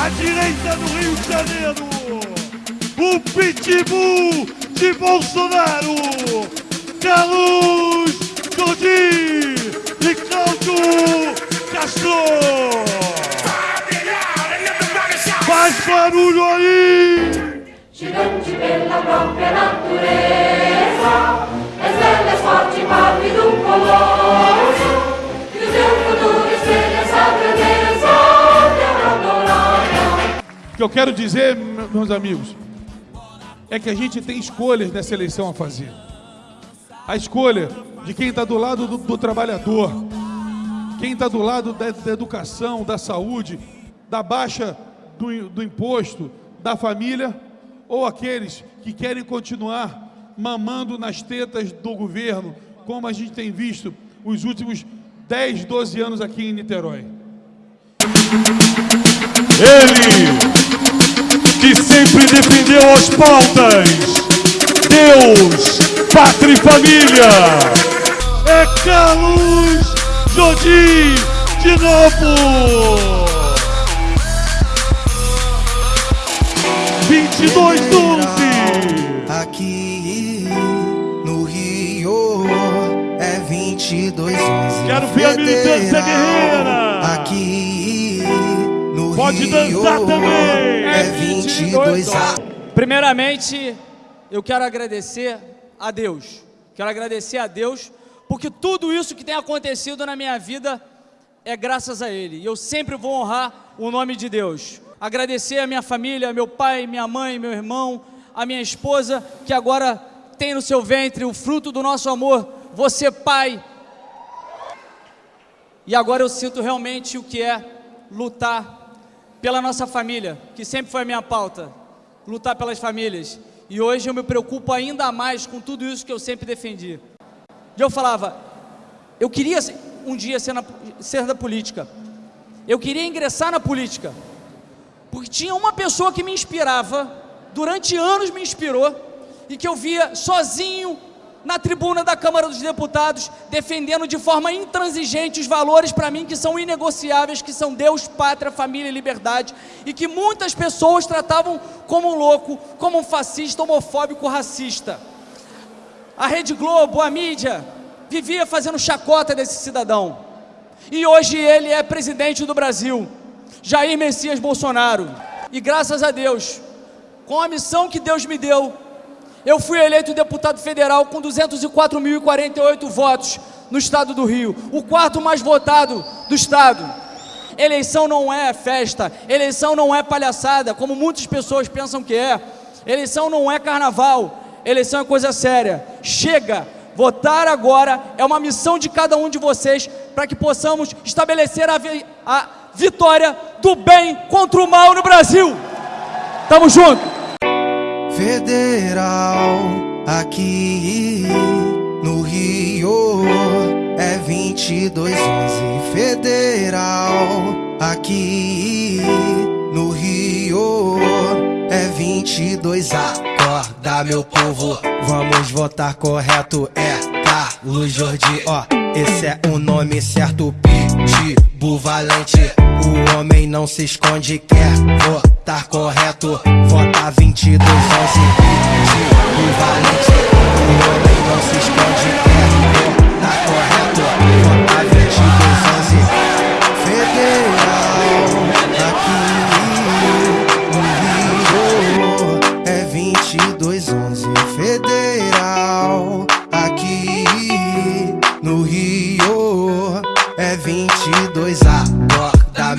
à direita do Rio de Janeiro, o pitbull de Bolsonaro, Carlos Godin e Cláudio Castro. Faz barulho aí! Gigante pela própria natureza, estrelas forte papi que eu quero dizer, meus amigos, é que a gente tem escolhas nessa eleição a fazer. A escolha de quem está do lado do, do trabalhador, quem está do lado da, da, educação, da saúde, da baixa do, do imposto, da família, ou aqueles que querem continuar mamando nas tetas do governo, como a gente tem visto os últimos 10, 12 anos aqui em Niterói. Ele que sempre defendeu as pautas. Deus, pátria e família. É Carlos Jodim de novo. 2212. Aqui no Rio é 2211. Quero ver a militância guerreira. Aqui Pode dançar também. é 22 a Primeiramente, eu quero agradecer a Deus. Quero agradecer a Deus porque tudo isso que tem acontecido na minha vida é graças a Ele. E eu sempre vou honrar o nome de Deus. Agradecer a minha família, meu pai, minha mãe, meu irmão, a minha esposa, que agora tem no seu ventre o fruto do nosso amor. Você, pai. E agora eu sinto realmente o que é lutar pela nossa família, que sempre foi a minha pauta lutar pelas famílias. E hoje eu me preocupo ainda mais com tudo isso que eu sempre defendi. E eu falava, eu queria um dia ser, na, ser da política. Eu queria ingressar na política. Porque tinha uma pessoa que me inspirava, durante anos me inspirou, e que eu via sozinho na tribuna da Câmara dos Deputados, defendendo de forma intransigente os valores para mim que são inegociáveis, que são Deus, pátria, família e liberdade, e que muitas pessoas tratavam como um louco, como um fascista, homofóbico, racista. A Rede Globo, a mídia, vivia fazendo chacota desse cidadão. E hoje ele é presidente do Brasil, Jair Messias Bolsonaro. E graças a Deus, com a missão que Deus me deu, eu fui eleito deputado federal com 204.048 votos no estado do Rio, o quarto mais votado do estado. Eleição não é festa, eleição não é palhaçada, como muitas pessoas pensam que é. Eleição não é carnaval, eleição é coisa séria. Chega, votar agora é uma missão de cada um de vocês para que possamos estabelecer a, vi a vitória do bem contra o mal no Brasil. Tamo junto. Federal aqui no Rio é 2211 Federal aqui no Rio é 22 Acorda meu povo, vamos votar correto. É Carlos Jordi, ó, esse é o nome certo Pitbull valente, o homem não se esconde Quer votar correto, vota 2211 Pitbull valente, o homem não se esconde Quer votar correto, vota 2211 Federal, aqui no Rio é 2211 Federal,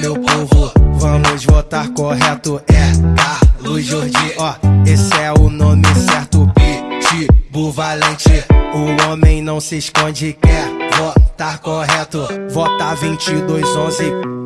meu povo, vamos votar correto. É Carlos Jordi, ó, esse é o nome certo Pitbull valente, o homem não se esconde Quer votar correto, vota 2211